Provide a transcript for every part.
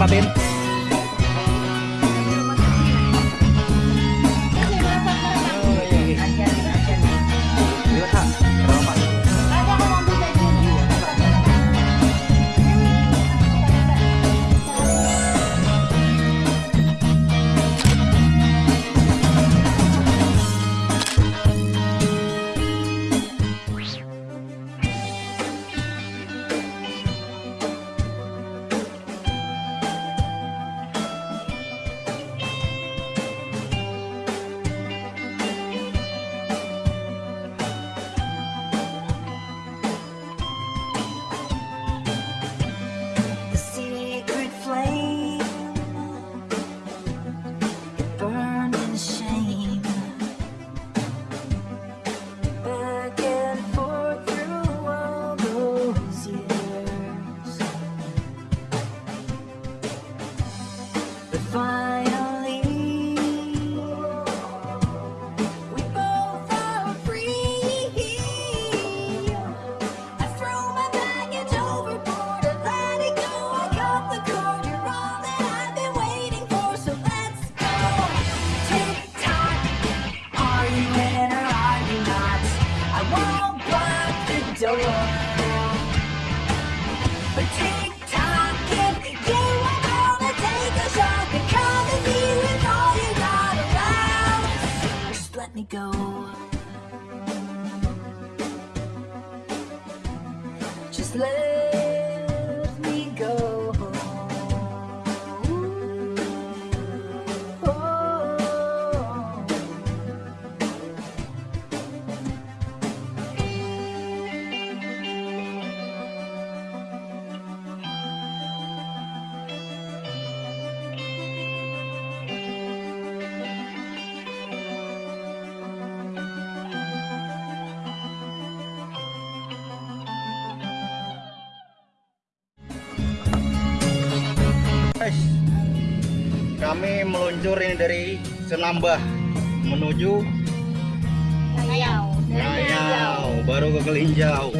Bam Bam me go. Just let kami meluncur ini dari Senambah menuju Nayau, Nayau, baru ke Kelinjau.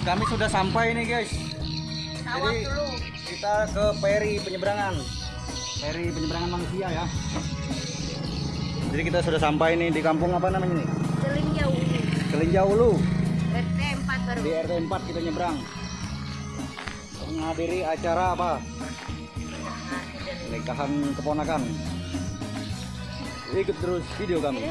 Kami sudah sampai nih guys. Jadi kita ke peri penyeberangan. Peri penyeberangan manusia ya. Jadi kita sudah sampai nih di kampung apa namanya nih? Kelinjau Ulu. RT 4 baru. Di RT 4 kita nyebrang. Menghadiri acara apa? Nikahan keponakan. Ikut terus video kami.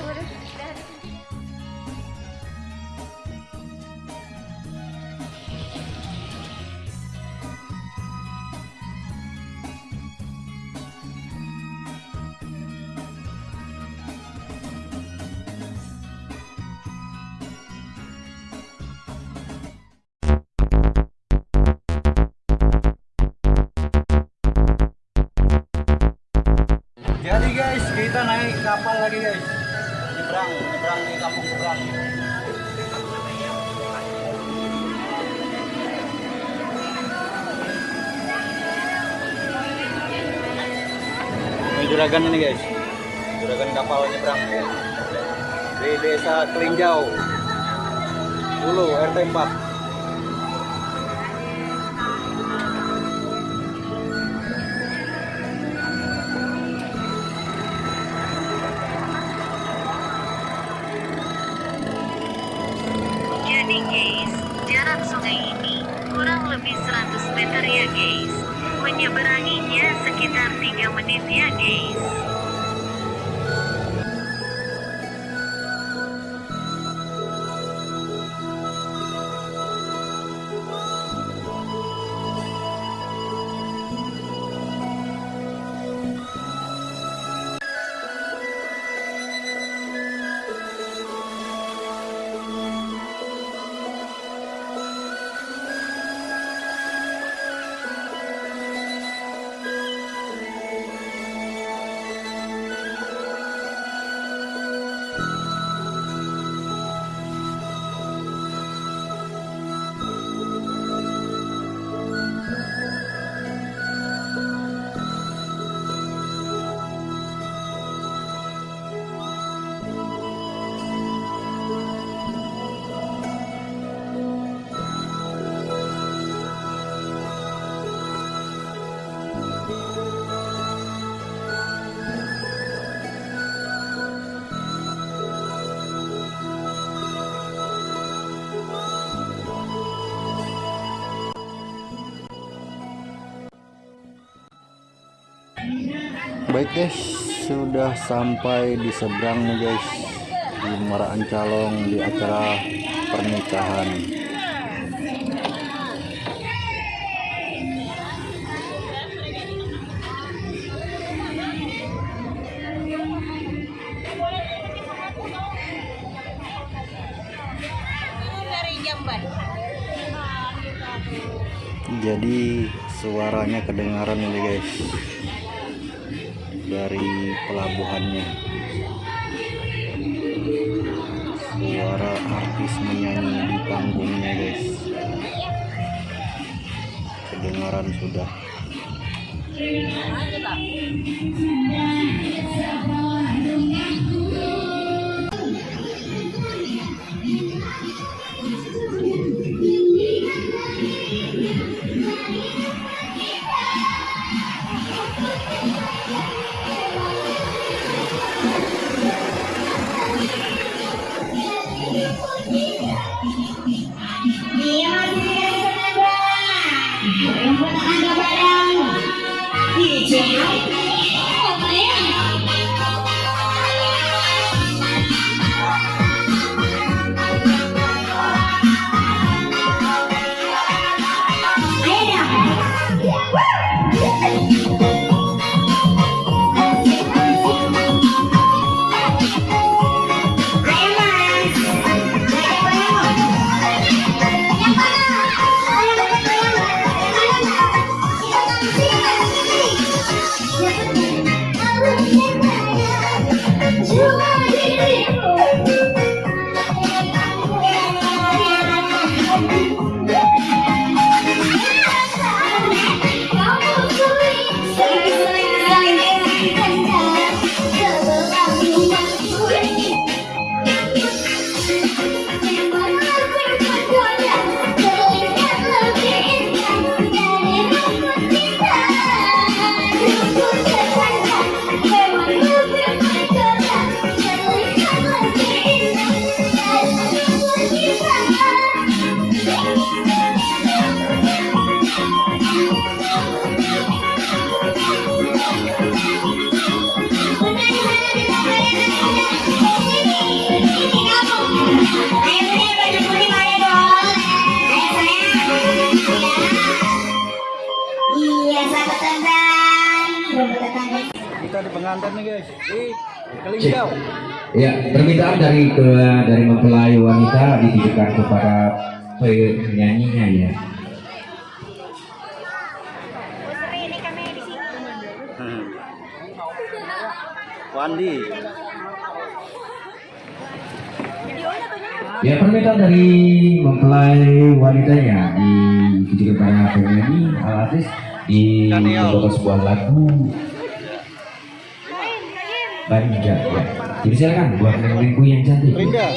Juragan ini guys. Juragan kapal nyebrang. Di desa Kelinjau. Hulu RT 4. Jadi guys, jarak sungai ini kurang lebih 100 meter ya guys. Menyeberanginya sekitar 3 menit ya guys. Baik guys, sudah sampai di seberang nih guys. Di Maraan Calong di acara pernikahan. Jadi suaranya kedengaran nih guys dari pelabuhannya. Suara artis menyanyi di panggungnya guys. Kedengaran sudah. Ya, permintaan dari ke dari mempelai wanita ditujukan kepada penyanyinya ya. Hmm. Wandi. Ya, permintaan dari mempelai wanitanya ditujukan kepada penyanyi Alatis di membawakan sebuah lagu Banja ya. Jadi silakan buat lengku yang cantik. Rinda.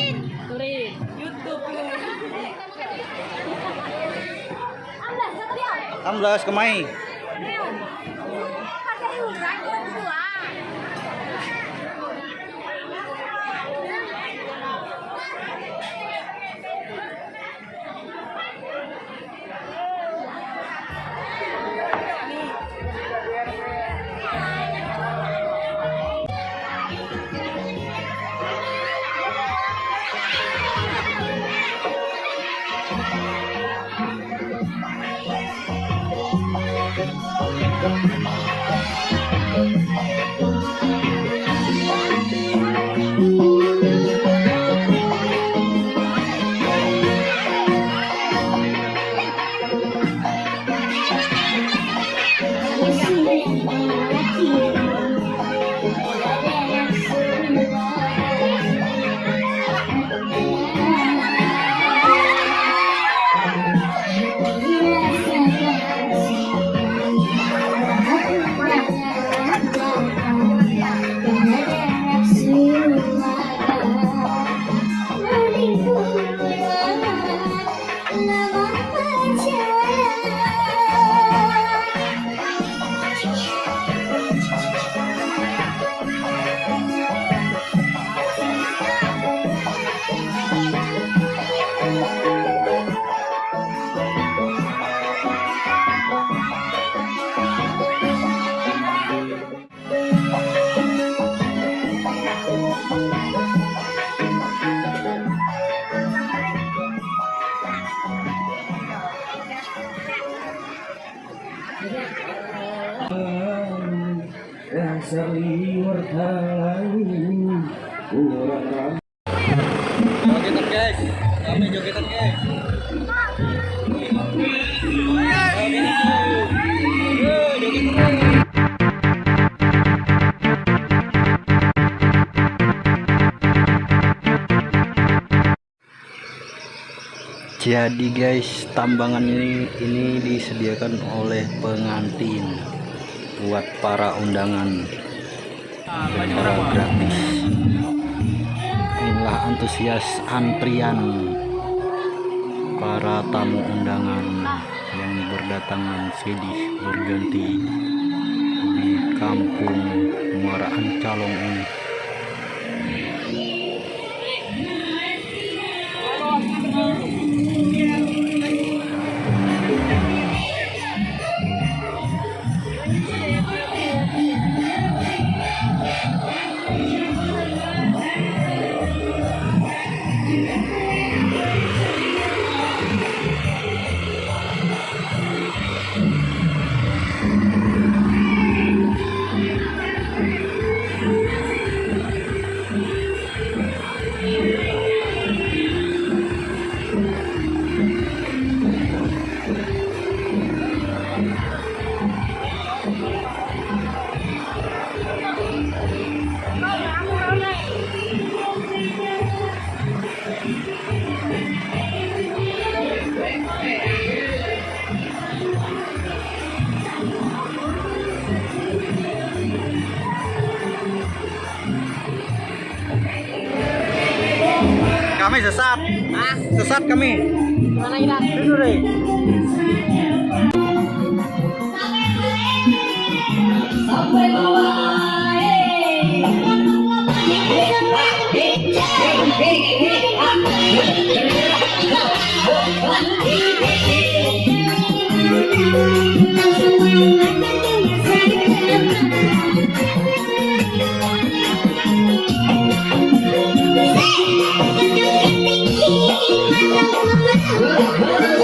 Amblas kemai. Jadi guys, tambangan ini ini disediakan oleh pengantin buat para undangan secara gratis. Antusias antrian para tamu undangan yang berdatangan silih berganti di kampung Muara Ancalong ini. Kami sesat. Sesat kami. Mana kita? Dulu deh.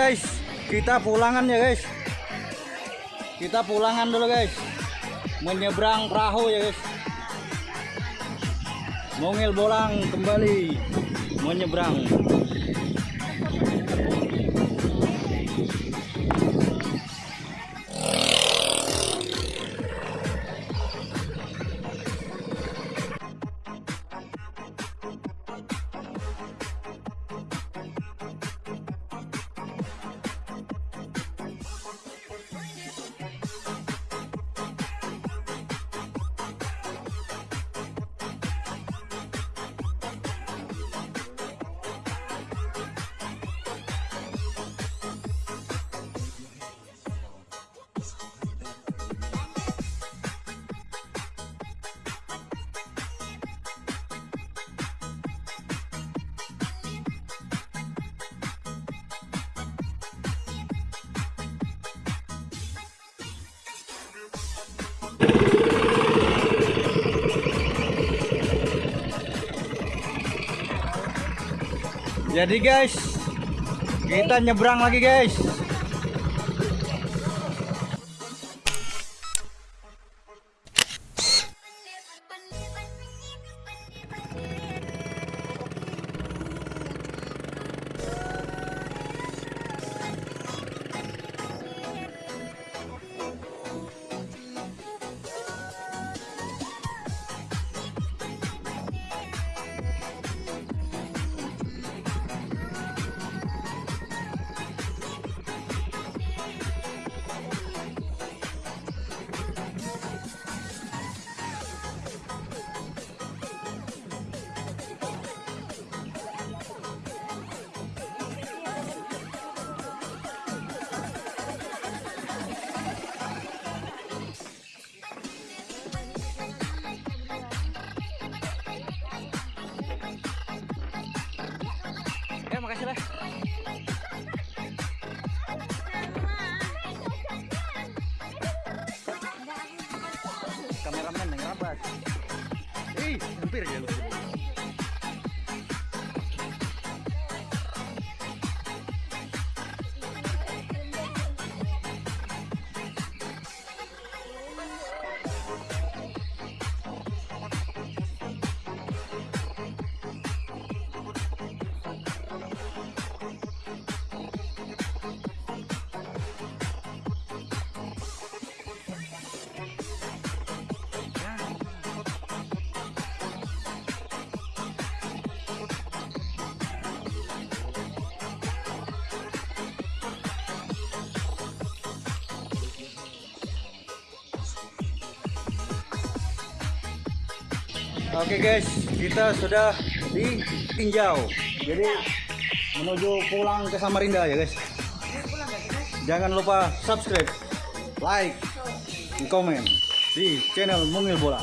guys. Kita pulangan ya guys. Kita pulangan dulu guys. Menyeberang perahu ya guys. Mungil bolang kembali. Menyeberang. Jadi guys, kita nyebrang lagi guys. Kameramen yang rapat. Ih, hampir ya. Oke guys, kita sudah di Tinjau. Jadi menuju pulang ke Samarinda ya guys. Jangan lupa subscribe, like, dan komen di channel Mungil Bola.